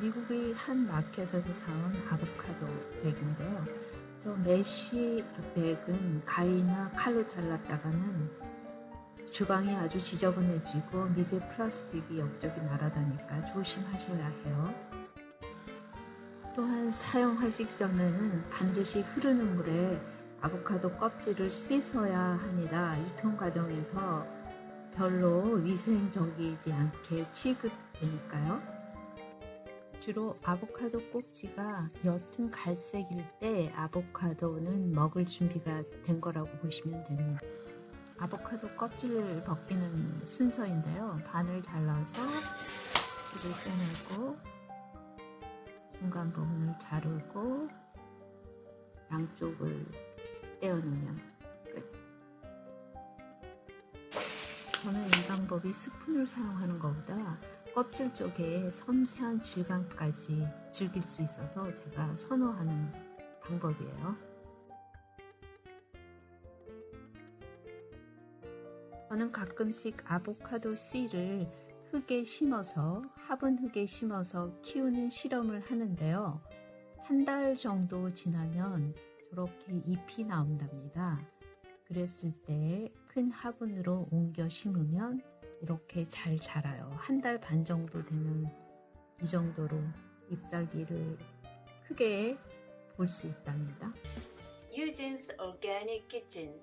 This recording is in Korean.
미국의 한 마켓에서 사온 아보카도 백인데요. 저 mesh 백은 가위나 칼로 잘랐다가는 주방이 아주 지저분해지고 미세 플라스틱이 여기저기 날아다니니까 조심하셔야 해요. 또한 사용하시기 전에는 반드시 흐르는 물에 아보카도 껍질을 씻어야 합니다. 유통 과정에서 별로 위생적이지 않게 취급되니까요. 주로 아보카도 꼭지가 옅은 갈색일 때 아보카도는 먹을 준비가 된 거라고 보시면 됩니다. 아보카도 껍질을 벗기는 순서인데요. 반을 잘라서 씨를 빼내고 중간 부분을 자르고 양쪽을 떼어내면 끝. 저는 이 방법이 스푼을 사용하는 것보다 껍질 쪽에 섬세한 질감까지 즐길 수 있어서 제가 선호하는 방법이에요. 저는 가끔씩 아보카도 씨를 흙에 심어서 화분 흙에 심어서 키우는 실험을 하는데요. 한 달 정도 지나면 저렇게 잎이 나온답니다. 그랬을 때 큰 화분으로 옮겨 심으면 이렇게 잘 자라요. 한 달 반 정도 되면 이 정도로 잎사귀를 크게 볼 수 있답니다. Eugene's Organic Kitchen